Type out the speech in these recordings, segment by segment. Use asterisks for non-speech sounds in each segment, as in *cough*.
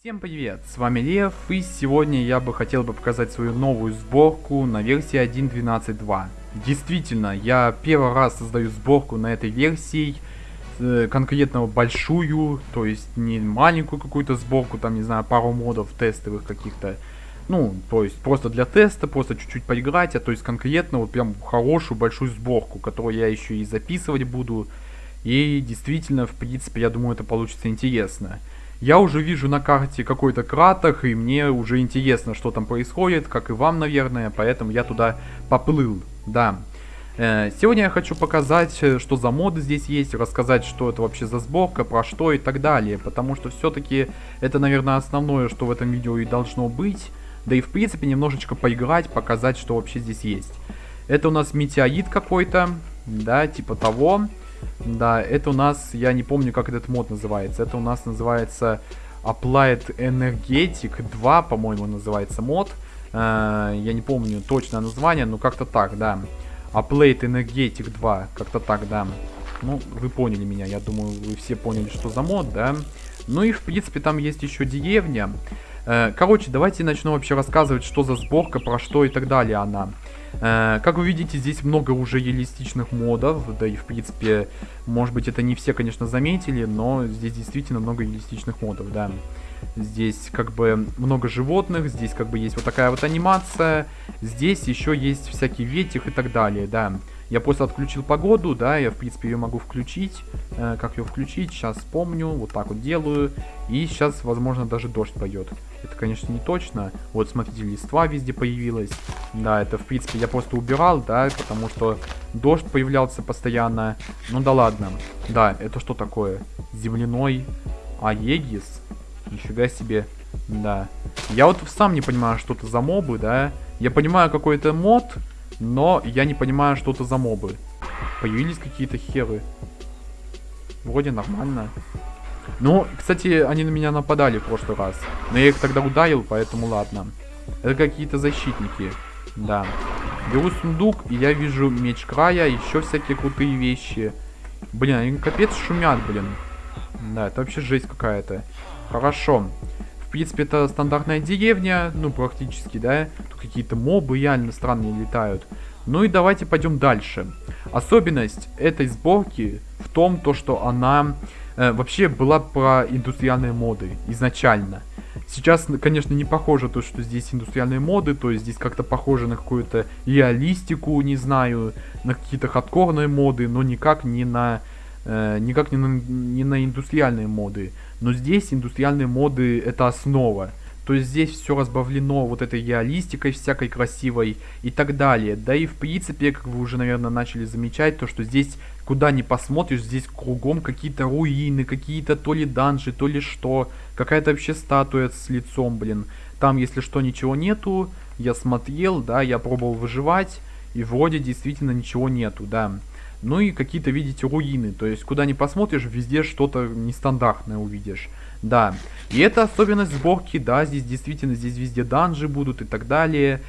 Всем привет, с вами Лев, и сегодня я бы хотел бы показать свою новую сборку на версии 1.12.2. Действительно, я первый раз создаю сборку на этой версии, э, конкретно большую, то есть не маленькую какую-то сборку, там, не знаю, пару модов тестовых каких-то, ну, то есть просто для теста, просто чуть-чуть поиграть, а то есть конкретно вот прям хорошую большую сборку, которую я еще и записывать буду, и действительно, в принципе, я думаю, это получится интересно. Я уже вижу на карте какой-то кратер, и мне уже интересно, что там происходит, как и вам, наверное, поэтому я туда поплыл, да. Э, сегодня я хочу показать, э, что за моды здесь есть, рассказать, что это вообще за сборка, про что и так далее, потому что все-таки это, наверное, основное, что в этом видео и должно быть, да и в принципе немножечко поиграть, показать, что вообще здесь есть. Это у нас метеорит какой-то, да, типа того. Да, это у нас, я не помню, как этот мод называется. Это у нас называется Applied Energetic 2, по-моему, называется мод. Э, я не помню точное название, но как-то так, да. Applied Energetic 2, как-то так, да. Ну, вы поняли меня, я думаю, вы все поняли, что за мод, да. Ну и, в принципе, там есть еще деревня. Э, короче, давайте начну вообще рассказывать, что за сборка, про что и так далее она. Э, как вы видите, здесь много уже реалистичных модов, да и в принципе, может быть это не все, конечно, заметили, но здесь действительно много реалистичных модов, да. Здесь как бы много животных, здесь как бы есть вот такая вот анимация, здесь еще есть всякий ветер и так далее, да. Я просто отключил погоду, да, я в принципе ее могу включить. Э, как ее включить, сейчас вспомню, вот так вот делаю. И сейчас, возможно, даже дождь пойдет. Это, конечно, не точно. Вот, смотрите, листва везде появилась. Да, это, в принципе, я просто убирал, да, потому что дождь появлялся постоянно. Ну да ладно. Да, это что такое? Земляной Аегис? Нифига себе. Да. Я вот сам не понимаю, что это за мобы, да. Я понимаю какой-то мод, но я не понимаю, что это за мобы. Появились какие-то херы. Вроде нормально. Ну, кстати, они на меня нападали в прошлый раз. Но я их тогда ударил, поэтому ладно. Это какие-то защитники. Да. Беру сундук, и я вижу меч края, еще всякие крутые вещи. Блин, они капец шумят, блин. Да, это вообще жесть какая-то. Хорошо. В принципе, это стандартная деревня, ну, практически, да. Тут какие-то мобы реально странные летают. Ну и давайте пойдем дальше. Особенность этой сборки в том, то, что она э, вообще была про индустриальные моды изначально. Сейчас, конечно, не похоже то, что здесь индустриальные моды, то есть здесь как-то похоже на какую-то реалистику, не знаю, на какие-то хардкорные моды, но никак не на э, никак не на, не на индустриальные моды. Но здесь индустриальные моды это основа. То есть здесь все разбавлено вот этой реалистикой всякой красивой и так далее. Да и в принципе, как вы уже, наверное, начали замечать, то что здесь, куда ни посмотришь, здесь кругом какие-то руины, какие-то то ли данжи, то ли что. Какая-то вообще статуя с лицом, блин. Там, если что, ничего нету. Я смотрел, да, я пробовал выживать. И вроде действительно ничего нету, да. Ну и какие-то, видите, руины. То есть, куда ни посмотришь, везде что-то нестандартное увидишь. Да. И это особенность сборки, да, здесь действительно, здесь везде данжи будут и так далее.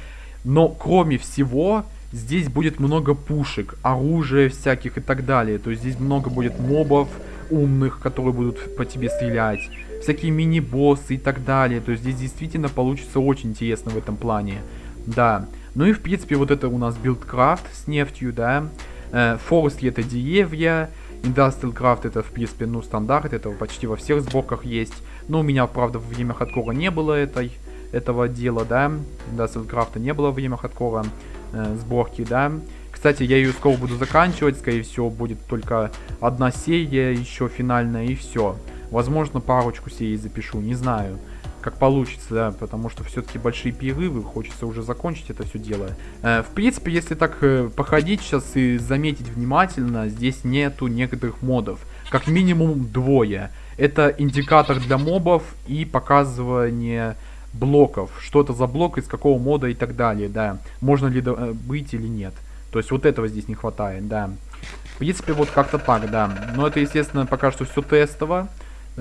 Но, кроме всего, здесь будет много пушек, оружия всяких и так далее. То есть, здесь много будет мобов умных, которые будут по тебе стрелять. Всякие мини-боссы и так далее. То есть, здесь действительно получится очень интересно в этом плане. Да. Ну и, в принципе, вот это у нас BuildCraft с нефтью, да. Э, Forestry это деревья, Industrial Craft это в принципе ну стандарт, это почти во всех сборках есть. Но у меня правда во время хардкора не было этой, этого дела, да. Industrial Craft не было во время хардкора э, сборки, да. Кстати, я ее скоро буду заканчивать, скорее всего будет только одна серия, еще финальная и все. Возможно парочку серий запишу, не знаю как получится, да, потому что все-таки большие перерывы, хочется уже закончить это все дело. Э, в принципе, если так э, походить сейчас и заметить внимательно, здесь нету некоторых модов. Как минимум двое. Это индикатор для мобов и показывание блоков. Что это за блок, из какого мода и так далее, да. Можно ли э, быть или нет. То есть вот этого здесь не хватает, да. В принципе, вот как-то так, да. Но это, естественно, пока что все тестово.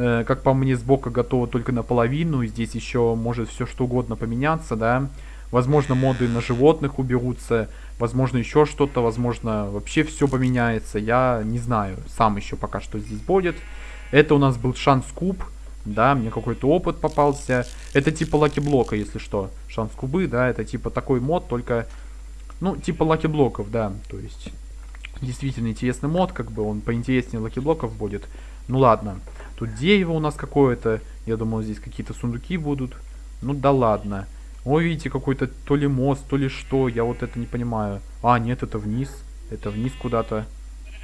Э, как по мне, сбока готова только наполовину. Здесь еще может все что угодно поменяться, да. Возможно, моды на животных уберутся. Возможно, еще что-то. Возможно, вообще все поменяется. Я не знаю. Сам еще пока что здесь будет. Это у нас был Chance Cube. Да, мне какой-то опыт попался. Это типа lucky блока, если что. Chance кубы, да, это типа такой мод, только, ну, типа lucky блоков, да. То есть, действительно интересный мод, как бы он поинтереснее lucky блоков будет. Ну ладно. Тут дерево у нас какое-то. Я думал, здесь какие-то сундуки будут. Ну да ладно. Ой, видите, какой-то то ли мост, то ли что. Я вот это не понимаю. А, нет, это вниз. Это вниз куда-то.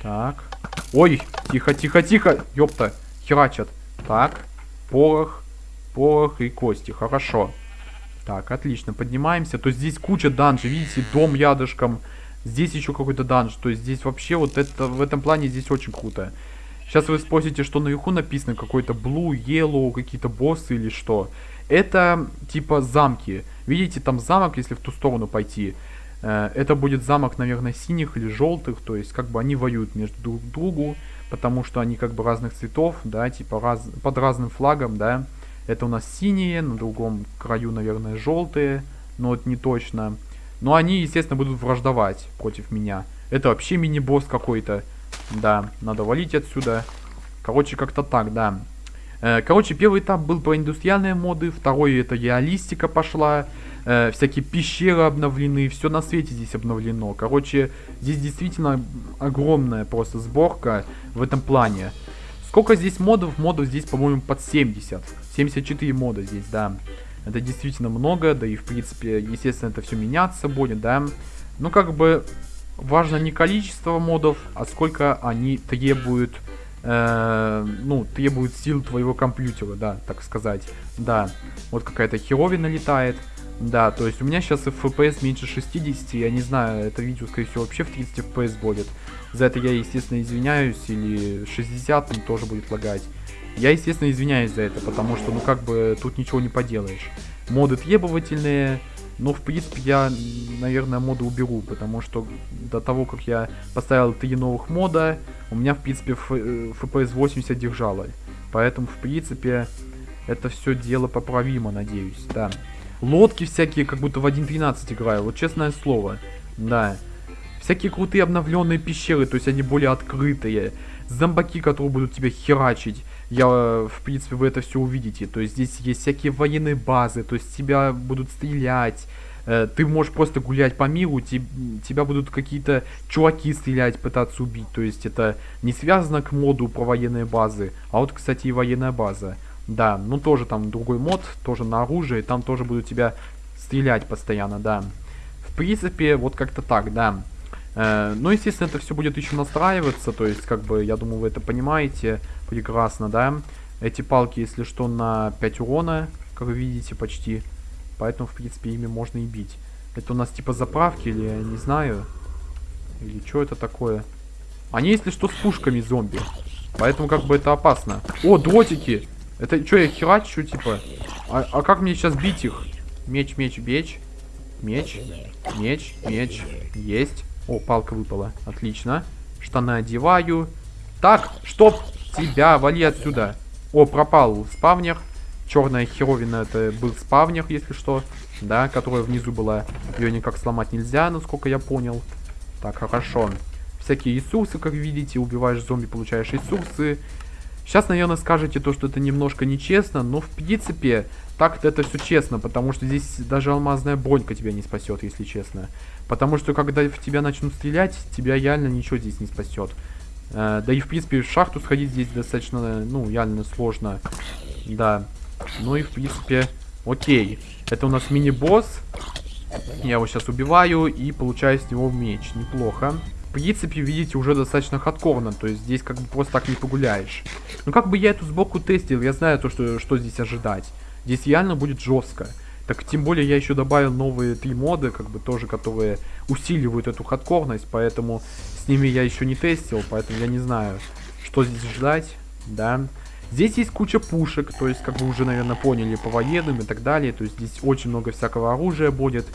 Так. Ой, тихо, тихо, тихо. Ёпта, херачат. Так, порох, порох и кости. Хорошо. Так, отлично, поднимаемся. То есть здесь куча данжей, видите, дом рядышком. Здесь еще какой-то данж. То есть здесь вообще вот это, в этом плане здесь очень круто. Сейчас вы спросите, что наверху написано, какой-то blue, yellow, какие-то боссы или что. Это типа замки. Видите, там замок, если в ту сторону пойти. Э, это будет замок, наверное, синих или желтых. То есть, как бы они воюют между друг другу. Потому что они как бы разных цветов, да, типа раз, под разным флагом, да. Это у нас синие, на другом краю, наверное, желтые. Но это не точно. Но они, естественно, будут враждовать против меня. Это вообще мини-босс какой-то. Да, надо валить отсюда. Короче, как-то так, да. Э, короче, первый этап был про индустриальные моды, второй это реалистика пошла, э, всякие пещеры обновлены, все на свете здесь обновлено. Короче, здесь действительно огромная просто сборка в этом плане. Сколько здесь модов? Модов здесь, по-моему, под 70. 74 мода здесь, да. Это действительно много, да и в принципе, естественно, это все меняться будет, да. Ну, как бы, важно не количество модов, а сколько они требуют э, ну, требует сил твоего компьютера, да, так сказать. Да, вот какая-то херовина летает. Да, то есть у меня сейчас FPS меньше 60, я не знаю, это видео, скорее всего, вообще в 30 FPS будет. За это я, естественно, извиняюсь, или 60 он тоже будет лагать. Я, естественно, извиняюсь за это, потому что, ну, как бы, тут ничего не поделаешь. Моды требовательные, но, в принципе, я, наверное, моды уберу, потому что до того, как я поставил три новых мода, у меня, в принципе, FPS 80 держало. Поэтому, в принципе, это все дело поправимо, надеюсь, да. Лодки всякие, как будто в 1.13 играю, вот честное слово, да. Всякие крутые обновленные пещеры, то есть они более открытые. Зомбаки, которые будут тебя херачить я, в принципе, вы это все увидите. То есть здесь есть всякие военные базы, то есть тебя будут стрелять, э, ты можешь просто гулять по миру, тебя будут какие-то чуваки стрелять, пытаться убить. То есть это не связано к моду про военные базы, а вот, кстати, и военная база. Да, ну тоже там другой мод, тоже на оружие, там тоже будут тебя стрелять постоянно, да. В принципе, вот как-то так, да. Э, ну, естественно, это все будет еще настраиваться, то есть, как бы, я думаю, вы это понимаете прекрасно, да. Эти палки, если что, на 5 урона, как вы видите, почти. Поэтому, в принципе, ими можно и бить. Это у нас типа заправки или я не знаю. Или что это такое? Они, если что, с пушками зомби. Поэтому как бы это опасно. О, дротики! Это что, я херачу, типа? А, а как мне сейчас бить их? Меч, меч, меч. Меч, меч, меч. Есть. О, палка выпала. Отлично. Штаны одеваю. Так, чтоб тебя, вали отсюда. О, пропал спавнер. Черная херовина это был спавнер, если что. Да, которая внизу была. Ее никак сломать нельзя, насколько я понял. Так, хорошо. Всякие ресурсы, как видите. Убиваешь зомби, получаешь ресурсы. Сейчас, наверное, скажете то, что это немножко нечестно, но в принципе, так-то это все честно, потому что здесь даже алмазная бронька тебя не спасет, если честно. Потому что когда в тебя начнут стрелять, тебя реально ничего здесь не спасет. Э, да и в принципе в шахту сходить здесь достаточно, ну, реально сложно. Да. Ну и в принципе, окей. Это у нас мини-босс. Я его сейчас убиваю и получаю с него меч. Неплохо. Принципе, видите, уже достаточно хардкорно. То есть здесь как бы просто так не погуляешь. Ну как бы я эту сбоку тестил, я знаю то, что, что здесь ожидать. Здесь реально будет жестко. Так тем более я еще добавил новые три моды, как бы тоже, которые усиливают эту хардкорность, поэтому с ними я еще не тестил, поэтому я не знаю, что здесь ждать, да. Здесь есть куча пушек, то есть, как вы уже, наверное, поняли, по военным и так далее, то есть здесь очень много всякого оружия будет,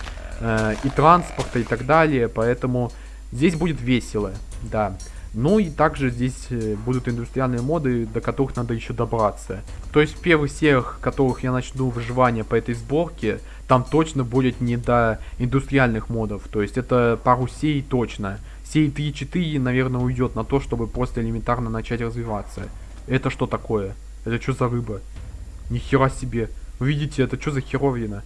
э, и транспорта и так далее, поэтому здесь будет весело, да. Ну и также здесь э, будут индустриальные моды, до которых надо еще добраться. То есть первых сериях, которых я начну выживание по этой сборке, там точно будет не до индустриальных модов. То есть это пару сей точно. Сей 3-4, наверное, уйдет на то, чтобы просто элементарно начать развиваться. Это что такое? Это что за рыба? Нихера себе. Вы видите, это что за херовина?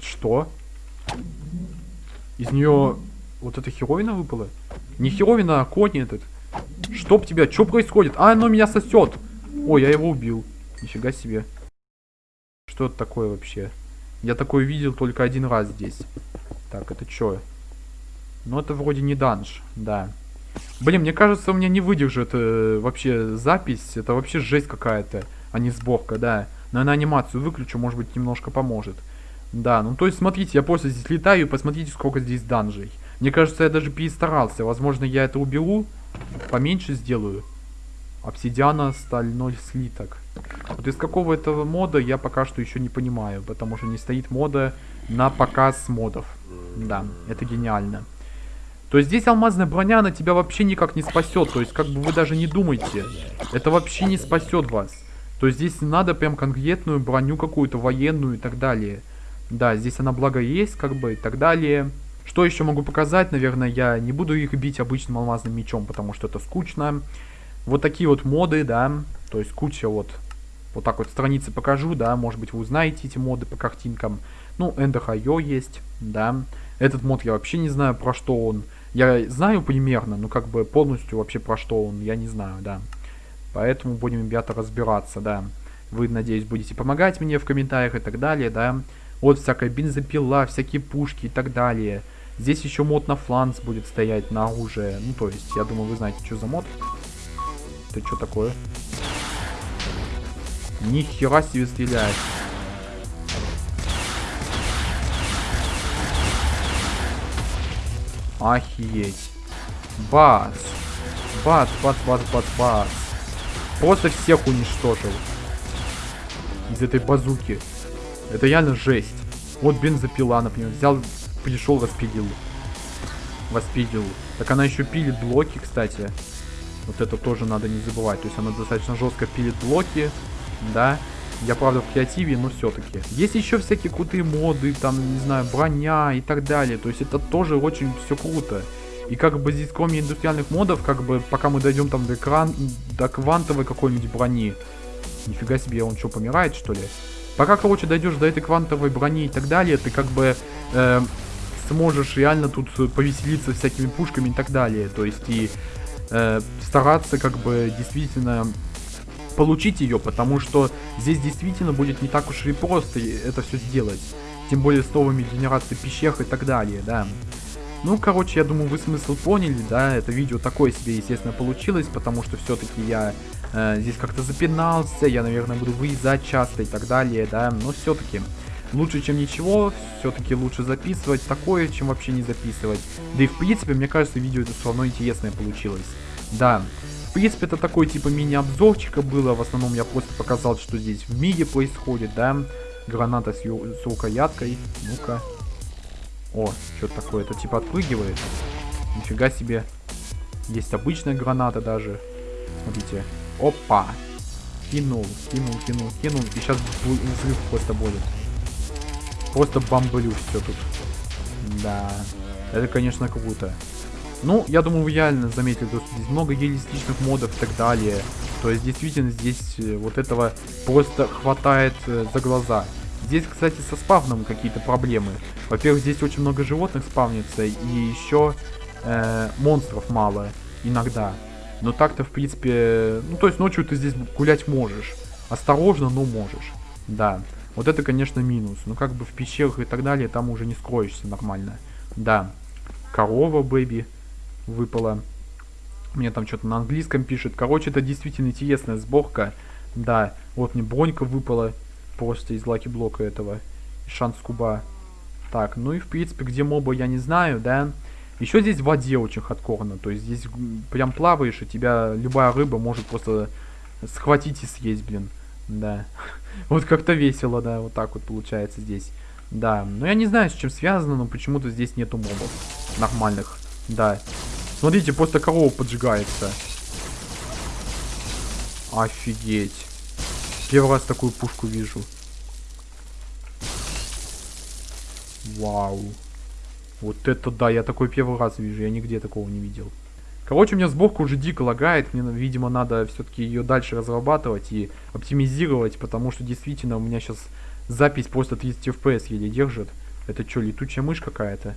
Что? Из нее вот эта херовина выпала? Не херовина, а конь этот. Чтоб тебя, что происходит? А, оно меня сосет. Ой, я его убил. Нифига себе. Что это такое вообще? Я такое видел только один раз здесь. Так, это что? Ну, это вроде не данж, да. Блин, мне кажется, у меня не выдержит э, вообще запись. Это вообще жесть какая-то, а не сборка, да. Наверное, анимацию выключу, может быть, немножко поможет. Да, ну то есть, смотрите, я просто здесь летаю, посмотрите, сколько здесь данжей. Мне кажется, я даже перестарался. Возможно, я это уберу, поменьше сделаю. Обсидиана, стальной слиток. Вот из какого этого мода я пока что еще не понимаю, потому что не стоит мода на показ модов. Да, это гениально. То есть здесь алмазная броня, она тебя вообще никак не спасет. То есть как бы вы даже не думайте. Это вообще не спасет вас. То есть здесь надо прям конкретную броню какую-то военную и так далее. Да, здесь она благо есть, как бы, и так далее. Что еще могу показать? Наверное, я не буду их бить обычным алмазным мечом, потому что это скучно. Вот такие вот моды, да. То есть куча вот... Вот так вот страницы покажу, да. Может быть, вы узнаете эти моды по картинкам. Ну, Эндер.io есть, да. Этот мод я вообще не знаю, про что он. Я знаю примерно, но как бы полностью вообще про что он, я не знаю, да. Поэтому будем, ребята, разбираться, да. Вы, надеюсь, будете помогать мне в комментариях и так далее, да. Вот всякая бензопила, всякие пушки и так далее. Здесь еще мод на фланс будет стоять на оружие. Ну, то есть, я думаю, вы знаете, что за мод. Это что такое? Ни хера себе стреляет. Охереть. Бац. Бац, бац, бац, бац, бац. Просто всех уничтожил. Из этой базуки. Это реально жесть. Вот бензопила, например. Взял, пришел, распилил. Воспилил. Так она еще пилит блоки, кстати. Вот это тоже надо не забывать. То есть она достаточно жестко пилит блоки. Да. Я, правда, в креативе, но все-таки. Есть еще всякие крутые моды, там, не знаю, броня и так далее. То есть это тоже очень все круто. И как бы здесь, кроме индустриальных модов, как бы, пока мы дойдем там до экран, до квантовой какой-нибудь брони. Нифига себе, он что, помирает, что ли? Пока, короче, дойдешь до этой квантовой брони и так далее, ты как бы э, сможешь реально тут повеселиться всякими пушками и так далее. То есть и э, стараться как бы действительно получить ее, потому что здесь действительно будет не так уж и просто это все сделать. Тем более с новыми генерациями пещер и так далее, да. Ну, короче, я думаю, вы смысл поняли, да, это видео такое себе, естественно, получилось, потому что все-таки я э, здесь как-то запинался, я, наверное, буду выезжать часто и так далее, да, но все-таки лучше, чем ничего, все-таки лучше записывать такое, чем вообще не записывать. Да и, в принципе, мне кажется, видео это все равно интересное получилось. Да, в принципе, это такой, типа, мини-обзорчика было, в основном я просто показал, что здесь в мире происходит, да, граната с, с рукояткой, ну-ка, о, что такое? Это типа отпрыгивает. Нифига себе. Есть обычная граната даже. Смотрите. Опа. Кинул, кинул, кинул, кинул. И сейчас взрыв просто будет. Просто бомблю все тут. Да. Это, конечно, круто. Ну, я думаю, вы реально заметили, что здесь много реалистичных модов и так далее. То есть, действительно, здесь э, вот этого просто хватает э, за глаза. Здесь, кстати, со спавном какие-то проблемы. Во-первых, здесь очень много животных спавнится, и еще э, монстров мало иногда. Но так-то, в принципе, ну, то есть ночью ты здесь гулять можешь. Осторожно, но можешь. Да. Вот это, конечно, минус. Но как бы в пещерах и так далее, там уже не скроешься нормально. Да. Корова, бэби, выпала. Мне там что-то на английском пишет. Короче, это действительно интересная сборка. Да. Вот мне бронька выпала. Просто из лаки блока этого. Шанс куба. Так, ну и в принципе, где мобы я не знаю, да. Еще здесь в воде очень хардкорно. То есть здесь прям плаваешь, и тебя любая рыба может просто схватить и съесть, блин. Да. *laughs* Вот как-то весело, да, вот так вот получается здесь. Да, но я не знаю, с чем связано, но почему-то здесь нету мобов нормальных. Да. Смотрите, просто корова поджигается. Офигеть. Первый раз такую пушку вижу. Вау. Вот это да, я такой первый раз вижу, я нигде такого не видел. Короче, у меня сборка уже дико лагает. Мне, видимо, надо все-таки ее дальше разрабатывать и оптимизировать, потому что действительно у меня сейчас запись просто 30 FPS еле держит. Это что, летучая мышь какая-то?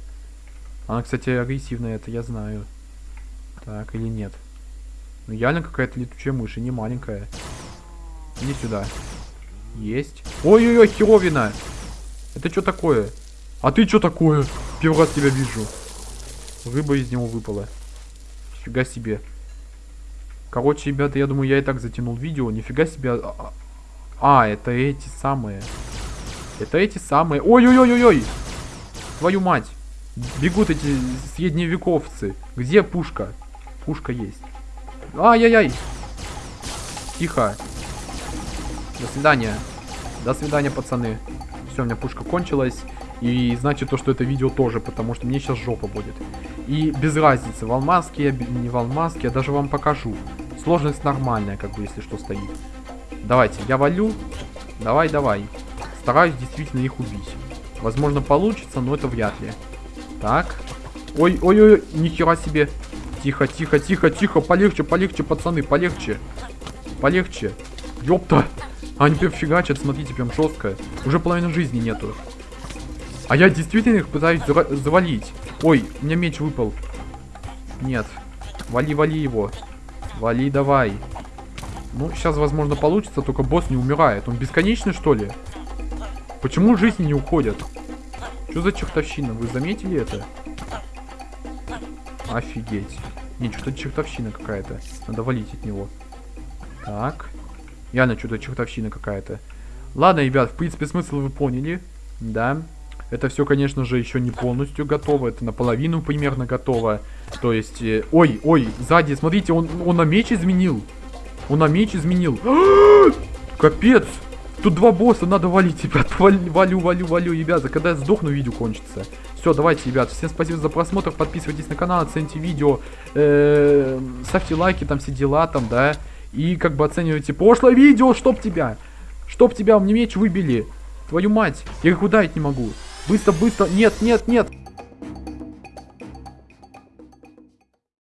Она, кстати, агрессивная, это я знаю. Так, или нет? Ну, реально какая-то летучая мышь, и не маленькая. Иди сюда. Есть. Ой-ой-ой, херовина! Это что такое? А ты что такое? Первый раз тебя вижу. Рыба из него выпала. Нифига себе. Короче, ребята, я думаю, я и так затянул видео. Нифига себе. А, а, а это эти самые. Это эти самые. Ой-ой-ой-ой-ой! Твою мать! Бегут эти средневековцы. Где пушка? Пушка есть. Ай-яй-яй! Тихо. До свидания. До свидания, пацаны. Все, у меня пушка кончилась. И значит то, что это видео тоже, потому что мне сейчас жопа будет. И без разницы, в алмазке я, не в алмазке, я даже вам покажу. Сложность нормальная, как бы, если что, стоит. Давайте, я валю. Давай, давай. Стараюсь действительно их убить. Возможно, получится, но это вряд ли. Так. Ой, ой, ой, нихера себе. Тихо, тихо, тихо, тихо. Полегче, полегче, пацаны, полегче. Полегче. Ёпта. Они прям фигачат, смотрите, прям жестко. Уже половины жизни нету. А я действительно их пытаюсь завалить. Ой, у меня меч выпал. Нет. Вали, вали его. Вали, давай. Ну, сейчас, возможно, получится, только босс не умирает. Он бесконечный, что ли? Почему жизни не уходят? Что за чертовщина? Вы заметили это? Офигеть. Не, что-то чертовщина какая-то. Надо валить от него. Так. Реально что-то чертовщина какая-то. Ладно, ребят, в принципе, смысл вы поняли. Да. Это все, конечно же, еще не полностью готово. Это наполовину примерно готово. То есть... Э, ой, ой, сзади, смотрите, он, он на меч изменил. Он на меч изменил. *gasps* Капец! Тут два босса, надо валить, ребят. *laughs* Валю, валю, валю, ребята. Когда я сдохну, видео кончится. Все, давайте, ребят. Всем спасибо за просмотр. Подписывайтесь на канал, оцените видео. Э -э ставьте лайки, там все дела, там, да. И как бы оценивайте прошлое видео, чтоб тебя. Чтоб тебя, мне меч выбили. Твою мать. Я их ударить не могу. Быстро, быстро. Нет, нет, нет.